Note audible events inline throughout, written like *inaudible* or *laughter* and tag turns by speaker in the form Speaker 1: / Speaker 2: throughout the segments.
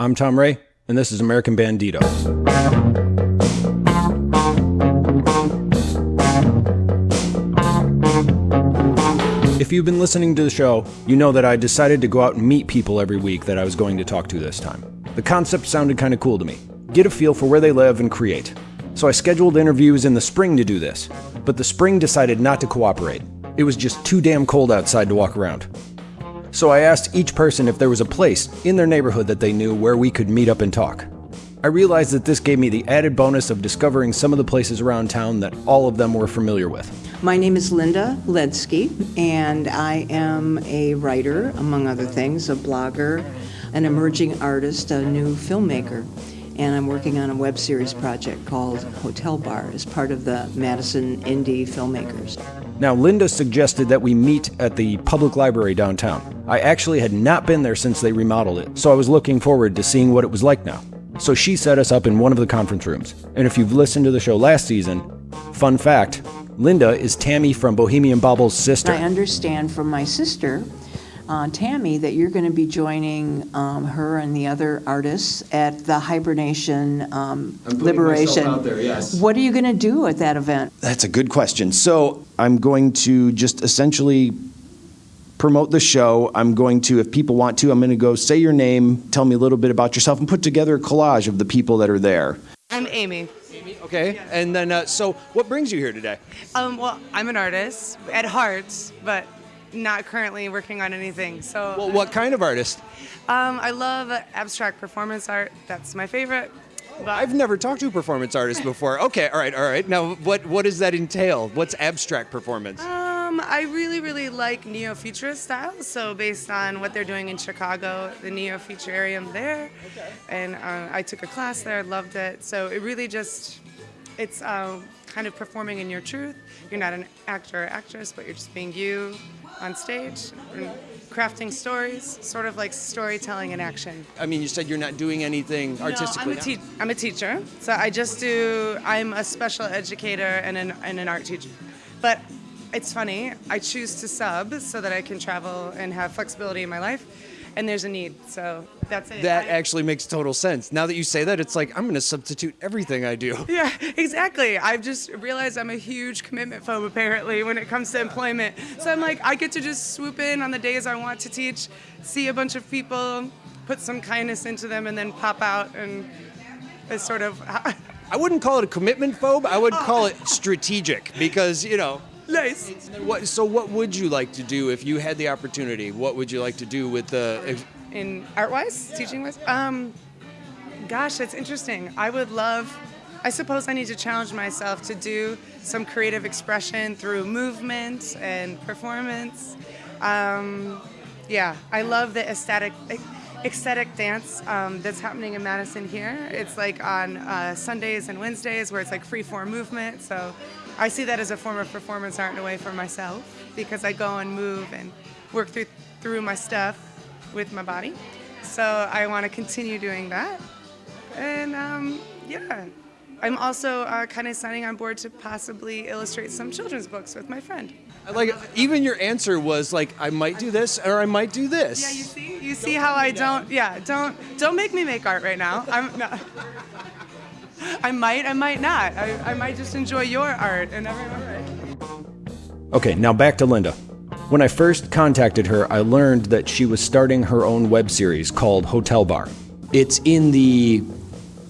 Speaker 1: I'm Tom Ray, and this is American Bandito. If you've been listening to the show, you know that I decided to go out and meet people every week that I was going to talk to this time. The concept sounded kind of cool to me. Get a feel for where they live and create. So I scheduled interviews in the spring to do this, but the spring decided not to cooperate. It was just too damn cold outside to walk around. So I asked each person if there was a place in their neighborhood that they knew where we could meet up and talk. I realized that this gave me the added bonus of discovering some of the places around town that all of them were familiar with.
Speaker 2: My name is Linda Ledsky, and I am a writer, among other things, a blogger, an emerging artist, a new filmmaker. And I'm working on a web series project called Hotel Bar as part of the Madison Indie Filmmakers.
Speaker 1: Now, Linda suggested that we meet at the public library downtown. I actually had not been there since they remodeled it, so I was looking forward to seeing what it was like now. So she set us up in one of the conference rooms. And if you've listened to the show last season, fun fact Linda is Tammy from Bohemian Bobble's sister.
Speaker 2: I understand from my sister, uh, Tammy, that you're going to be joining um, her and the other artists at the Hibernation um, Liberation. What are you going to do at that event?
Speaker 1: That's a good question. So I'm going to just essentially promote the show. I'm going to, if people want to, I'm going to go say your name, tell me a little bit about yourself, and put together a collage of the people that are there.
Speaker 3: I'm Amy.
Speaker 1: Amy, okay. And then, uh, so what brings you here today?
Speaker 3: Um, well, I'm an artist at heart, but not currently working on anything. So,
Speaker 1: Well, what kind of artist?
Speaker 3: um, I love abstract performance art. That's my favorite. But
Speaker 1: I've never talked to a performance artist before. Okay, all right, all right. Now, what what does that entail? What's abstract performance?
Speaker 3: Um, I really, really like neo-futurist style. So based on what they're doing in Chicago, the I'm there, and uh, I took a class there. I loved it. So it really just, it's uh, kind of performing in your truth. You're not an actor or actress, but you're just being you on stage and crafting stories, sort of like storytelling in action.
Speaker 1: I mean, you said you're not doing anything artistically.
Speaker 3: No, I'm, a te- I'm a teacher, so I just do. I'm a special educator and an, and an art teacher. But it's funny. I choose to sub so that I can travel and have flexibility in my life, and there's a need. So that's it.
Speaker 1: that
Speaker 3: I-
Speaker 1: actually makes total sense. Now that you say that, it's like I'm going to substitute everything I do. *laughs*
Speaker 3: Yeah, exactly. I've just realized I'm a huge commitment phobe apparently when it comes to employment. So I'm like, I get to just swoop in on the days I want to teach, see a bunch of people, put some kindness into them, and then pop out and it's sort of *laughs*
Speaker 1: I wouldn't call it a commitment phobe. I would oh. call it strategic because you know.
Speaker 3: Nice.
Speaker 1: What, so, what would you like to do if you had the opportunity? What would you like to do with the? If,
Speaker 3: in art wise, teaching wise? Um, gosh, that's interesting. I would love, I suppose I need to challenge myself to do some creative expression through movement and performance. Um, yeah, I love the aesthetic. Ecstatic dance um, that's happening in Madison here. It's like on uh, Sundays and Wednesdays where it's like free form movement. So I see that as a form of performance art in a way for myself because I go and move and work through through my stuff with my body. So I want to continue doing that. And um, yeah, I'm also uh, kind of signing on board to possibly illustrate some children's books with my friend.
Speaker 1: Like even your answer was like I might do this or I might do this.
Speaker 3: Yeah, you see, you see how I don't. Yeah, don't don't make me make art right now. I'm not. I might, I might not. I, I might just enjoy your art and everyone.
Speaker 1: Okay, now back to Linda. When I first contacted her, I learned that she was starting her own web series called Hotel Bar. It's in the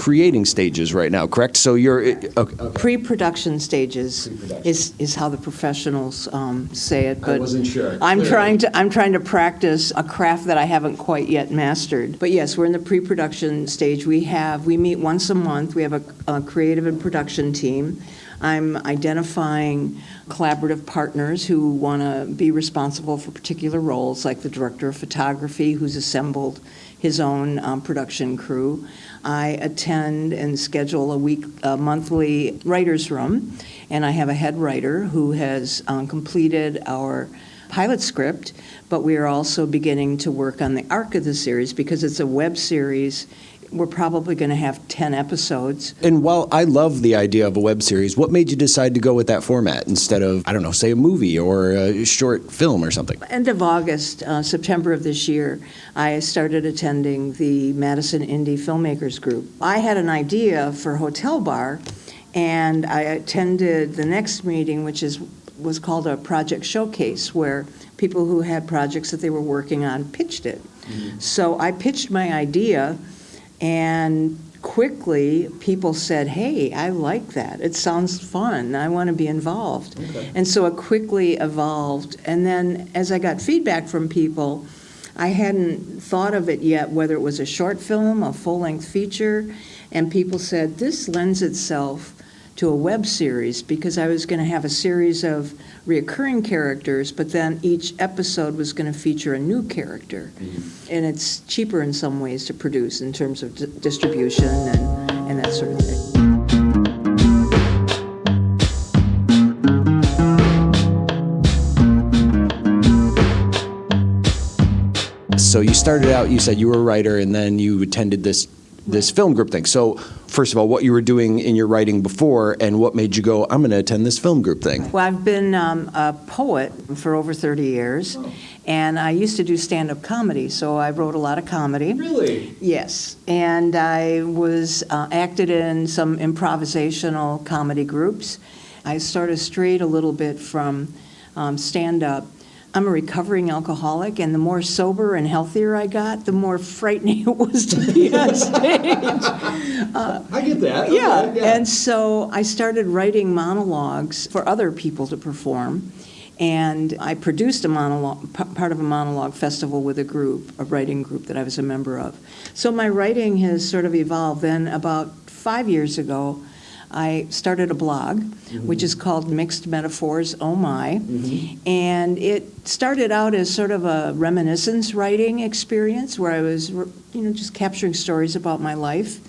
Speaker 1: creating stages right now, correct? So you're okay.
Speaker 2: Pre-production stages is, is how the professionals um, say it, but
Speaker 1: wasn't sure,
Speaker 2: I'm
Speaker 1: clearly.
Speaker 2: trying to I'm trying to practice a craft that I haven't quite yet mastered. But yes, we're in the pre-production stage. We have we meet once a month. We have a, a creative and production team. I'm identifying collaborative partners who want to be responsible for particular roles, like the director of photography, who's assembled his own um, production crew. I attend and schedule a week, a monthly writer's room, and I have a head writer who has um, completed our pilot script, but we are also beginning to work on the arc of the series because it's a web series we're probably going to have 10 episodes.
Speaker 1: And while I love the idea of a web series, what made you decide to go with that format instead of, I don't know, say a movie or a short film or something?
Speaker 2: End of August, uh, September of this year, I started attending the Madison Indie Filmmakers Group. I had an idea for Hotel Bar, and I attended the next meeting, which is was called a project showcase, where people who had projects that they were working on pitched it. So I pitched my idea, and quickly people said, Hey, I like that. It sounds fun. I want to be involved. And so it quickly evolved. And then as I got feedback from people, I hadn't thought of it yet, whether it was a short film, a full length feature, and people said, This lends itself to a web series because I was going to have a series of reoccurring characters, but then each episode was going to feature a new character. Mm-hmm. And it's cheaper in some ways to produce in terms of d- distribution and, and that sort of thing.
Speaker 1: So you started out, you said you were a writer, and then you attended this this film group thing. So first of all, what you were doing in your writing before, and what made you go, I'm going to attend this film group thing.
Speaker 2: Well, I've been um, a poet for over 30 years, and I used to do stand up comedy, so I wrote a lot of comedy.
Speaker 1: Really?
Speaker 2: Yes, and I was uh, acted in some improvisational comedy groups. I sort of strayed a little bit from um, stand up. I'm a recovering alcoholic, and the more sober and healthier I got, the more frightening *laughs* it was to be on *laughs* stage.
Speaker 1: I get that.
Speaker 2: Uh, yeah, and so I started writing monologues for other people to perform. And I produced a monologue, p- part of a monologue festival with a group, a writing group that I was a member of. So my writing has sort of evolved. Then about five years ago, I started a blog, mm-hmm. which is called Mixed Metaphors Oh My. Mm-hmm. And it started out as sort of a reminiscence writing experience where I was, you know, just capturing stories about my life,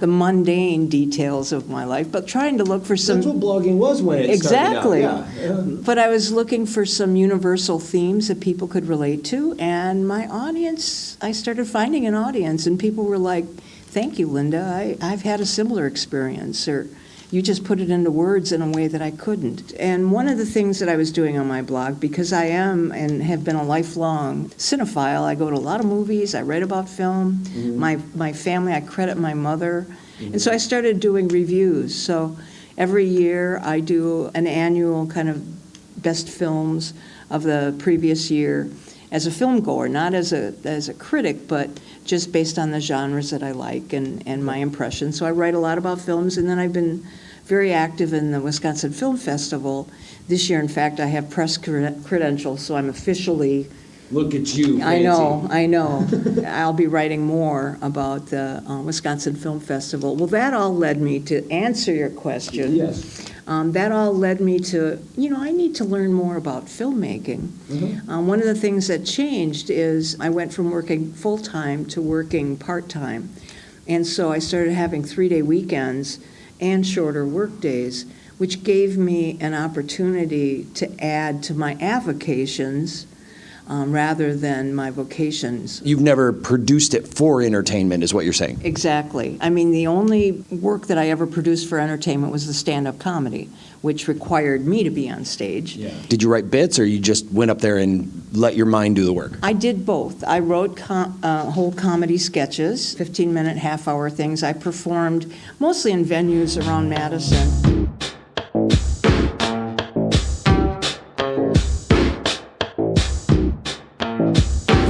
Speaker 2: the mundane details of my life, but trying to look for some.
Speaker 1: That's what blogging was when it
Speaker 2: Exactly. But I was looking for some universal themes that people could relate to, and my audience, I started finding an audience, and people were like, Thank you, Linda. I, I've had a similar experience, or you just put it into words in a way that I couldn't. And one of the things that I was doing on my blog, because I am and have been a lifelong cinephile, I go to a lot of movies, I write about film. Mm-hmm. My, my family, I credit my mother. And so mm-hmm. I started doing reviews. So every year I do an annual kind of best films of the previous year as a film goer, not as a, as a critic, but just based on the genres that I like and, and my impressions. So I write a lot about films, and then I've been very active in the Wisconsin Film Festival. This year, in fact, I have press cred- credentials, so I'm officially
Speaker 1: Look at you.
Speaker 2: I know, I know. *laughs* I'll be writing more about the uh, Wisconsin Film Festival. Well, that all led me to answer your question.
Speaker 1: Yes.
Speaker 2: Um, that all led me to, you know, I need to learn more about filmmaking. Um, one of the things that changed is I went from working full time to working part time. And so I started having three day weekends and shorter work days, which gave me an opportunity to add to my avocations um, rather than my vocations.
Speaker 1: You've never produced it for entertainment, is what you're saying.
Speaker 2: Exactly. I mean, the only work that I ever produced for entertainment was the stand up comedy, which required me to be on stage.
Speaker 1: Did you write bits, or you just went up there and let your mind do the work?
Speaker 2: I did both. I wrote com- uh, whole comedy sketches, 15 minute, half hour things. I performed mostly in venues around Madison.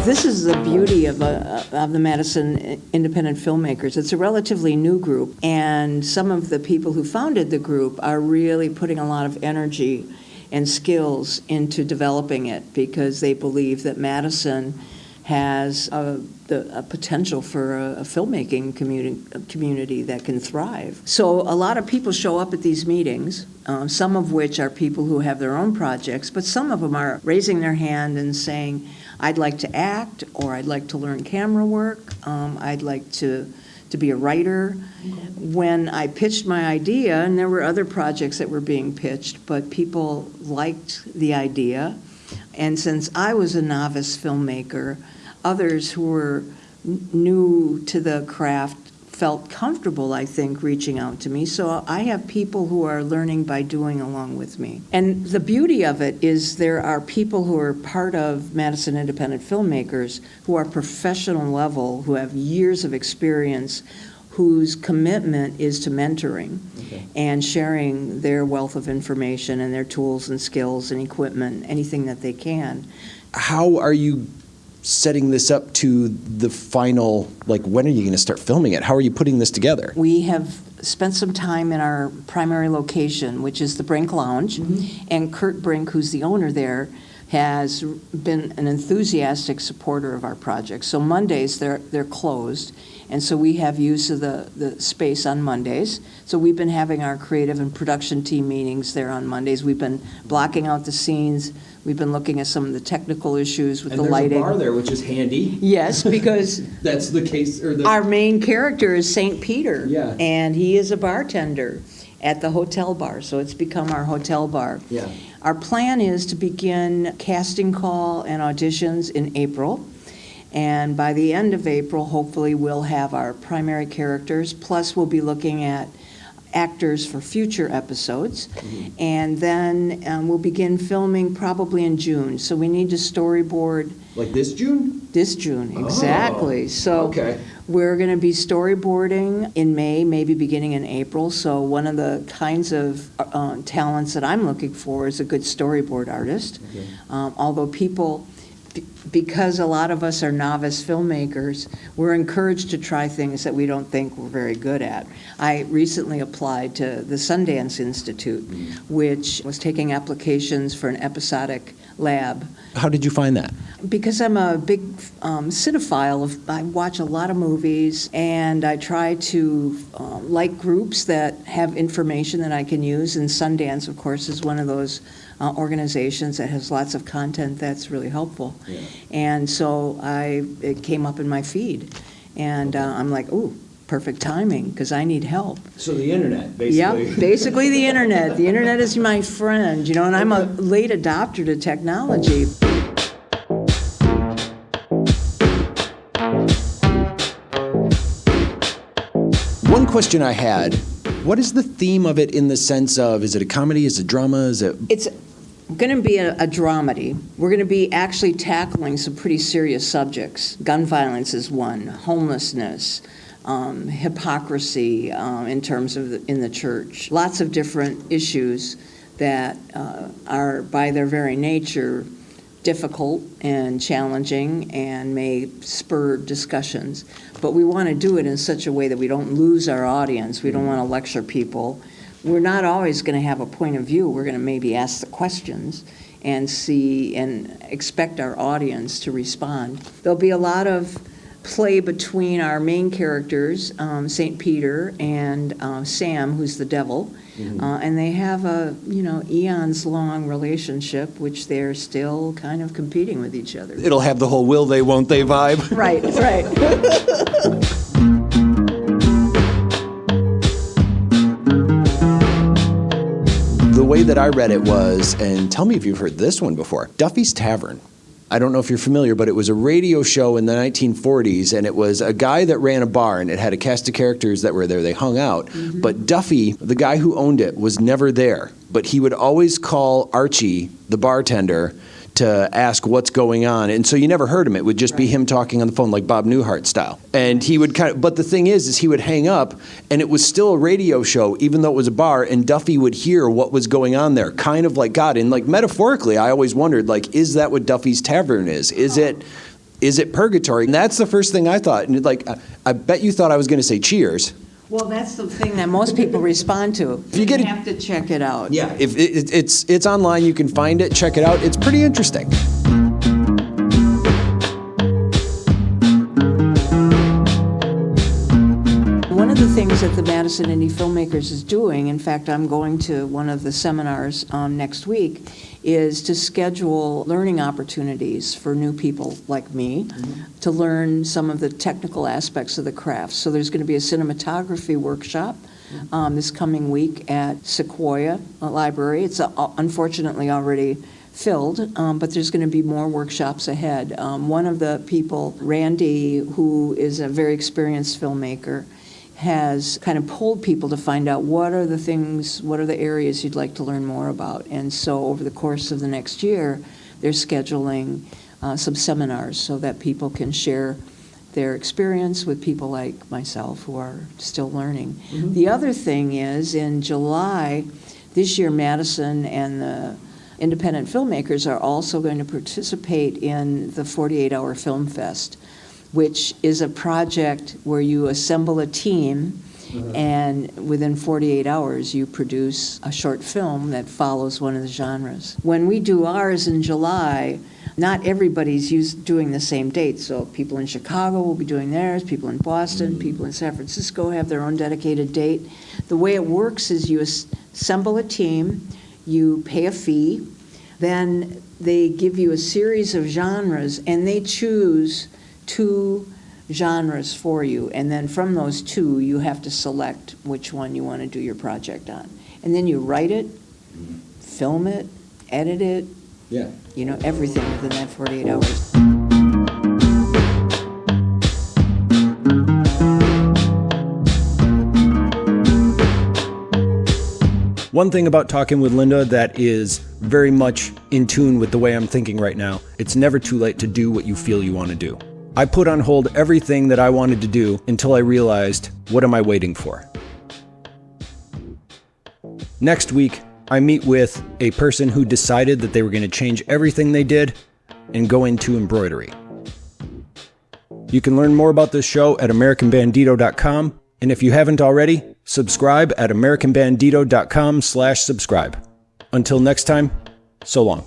Speaker 2: This is the beauty of, uh, of the Madison Independent Filmmakers. It's a relatively new group, and some of the people who founded the group are really putting a lot of energy and skills into developing it because they believe that Madison has a, the, a potential for a, a filmmaking community, community that can thrive. So a lot of people show up at these meetings, uh, some of which are people who have their own projects, but some of them are raising their hand and saying, I'd like to act, or I'd like to learn camera work, um, I'd like to, to be a writer. When I pitched my idea, and there were other projects that were being pitched, but people liked the idea. And since I was a novice filmmaker, others who were new to the craft felt comfortable, I think, reaching out to me. So I have people who are learning by doing along with me. And the beauty of it is there are people who are part of Madison Independent Filmmakers who are professional level, who have years of experience, whose commitment is to mentoring and sharing their wealth of information and their tools and skills and equipment, anything that they can.
Speaker 1: How are you setting this up to the final, like, when are you going to start filming it? How are you putting this together?
Speaker 2: We have spent some time in our primary location, which is the Brink Lounge, mm-hmm. and Kurt Brink, who's the owner there, has been an enthusiastic supporter of our project. So Mondays, they're, they're closed, and so we have use of the, the space on Mondays. So we've been having our creative and production team meetings there on Mondays. We've been blocking out the scenes, we've been looking at some of the technical issues with the lighting.
Speaker 1: There's a bar there, which is handy.
Speaker 2: Yes, *laughs* because
Speaker 1: That's the case, or the.
Speaker 2: our main character is St. Peter.
Speaker 1: Yeah.
Speaker 2: And he is a bartender at the hotel bar, so it's become our hotel bar.
Speaker 1: Yeah.
Speaker 2: Our plan is to begin casting call and auditions in April. And by the end of April, hopefully, we'll have our primary characters, plus we'll be looking at actors for future episodes. And then um, we'll begin filming probably in June. So we need to storyboard
Speaker 1: Like this June?
Speaker 2: this June, exactly. So
Speaker 1: okay.
Speaker 2: we're going to be storyboarding in May, maybe beginning in April. So one of the kinds of uh, talents that I'm looking for is a good storyboard artist. Um, Although people, because a lot of us are novice filmmakers, we're encouraged to try things that we don't think we're very good at. I recently applied to the Sundance Institute, which was taking applications for an episodic lab
Speaker 1: How did you find that?
Speaker 2: because I'm a big um, cinephile, of, I watch a lot of movies, and I try to um, like groups that have information that I can use. And Sundance, of course, is one of those uh, organizations that has lots of content that's really helpful. And so I, it came up in my feed, and uh, I'm like, ooh, perfect timing because I need help.
Speaker 1: So the internet, basically.
Speaker 2: Yeah, basically the internet. The internet is my friend, you know, and I'm a late adopter to technology.
Speaker 1: One question I had what is the theme of it in the sense of is it a comedy, is it drama, is it.
Speaker 2: It's going to be a, a dramedy. We're going to be actually tackling some pretty serious subjects. Gun violence is one, homelessness, um, hypocrisy um, in terms of the, in the church. Lots of different issues that uh, are, by their very nature, difficult and challenging and may spur discussions. But we want to do it in such a way that we don't lose our audience. We don't want to lecture people. We're not always going to have a point of view. We're going to maybe ask the questions and see and expect our audience to respond. There'll be a lot of play between our main characters, um, St. Peter and uh, Sam, who's the devil. Uh, and they have a, you know, eons long relationship, which they're still kind of competing with each other.
Speaker 1: It'll have the whole will they, won't they vibe.
Speaker 2: Right, right. *laughs*
Speaker 1: way that I read it was, and tell me if you've heard this one before Duffy's Tavern. I don't know if you're familiar, but it was a radio show in the 1940s, and it was a guy that ran a bar, and it had a cast of characters that were there. They hung out. Mm-hmm. But Duffy, the guy who owned it, was never there. But he would always call Archie, the bartender, to ask what's going on. And so you never heard him. It would just be him talking on the phone, like Bob Newhart style. And he would kind of, but the thing is, is he would hang up, and it was still a radio show, even though it was a bar, and Duffy would hear what was going on there, kind of like God. And like metaphorically, I always wondered, like, is that what Duffy's Tavern is? Is oh. it, is it purgatory? And that's the first thing I thought. And like, I, I bet you thought I was going to say Cheers.
Speaker 2: Well, that's the thing that most people respond to.
Speaker 1: If you get it-
Speaker 2: have to check it out.
Speaker 1: Yeah, if it, it, it's it's online, you can find it. Check it out. It's pretty interesting.
Speaker 2: One of the things that the Madison Indie Filmmakers is doing, in fact, I'm going to one of the seminars um, next week, is to schedule learning opportunities for new people like me to learn some of the technical aspects of the craft. So there's going to be a cinematography workshop um, this coming week at Sequoya Library. It's uh, unfortunately already filled, um, but there's going to be more workshops ahead. Um, one of the people, Randy, who is a very experienced filmmaker, has kind of pulled people to find out what are the things, what are the areas you'd like to learn more about. And so over the course of the next year, they're scheduling uh, some seminars so that people can share their experience with people like myself who are still learning. Mm-hmm. The other thing is in July, this year, Madison and the independent filmmakers are also going to participate in the 48 Hour Film Fest, which is a project where you assemble a team. Mm-hmm. And within 48 hours, you produce a short film that follows one of the genres. When we do ours in July, not everybody's used, doing the same date. So people in Chicago will be doing theirs, people in Boston, mm-hmm. people in San Francisco have their own dedicated date. The way it works is you assemble a team, you pay a fee, then they give you a series of genres, and they choose two genres for you. And then from those two, you have to select which one you want to do your project on. And then you write it, mm-hmm. film it, edit it,
Speaker 1: yeah.
Speaker 2: You know, everything within that 48 hours.
Speaker 1: One thing about talking with Linda that is very much in tune with the way I'm thinking right now it's never too late to do what you feel you want to do. I put on hold everything that I wanted to do until I realized what am I waiting for? Next week, I meet with a person who decided that they were going to change everything they did and go into embroidery. You can learn more about this show at americanbandito.com, and if you haven't already, subscribe at americanbandito.com/subscribe. Until next time, so long.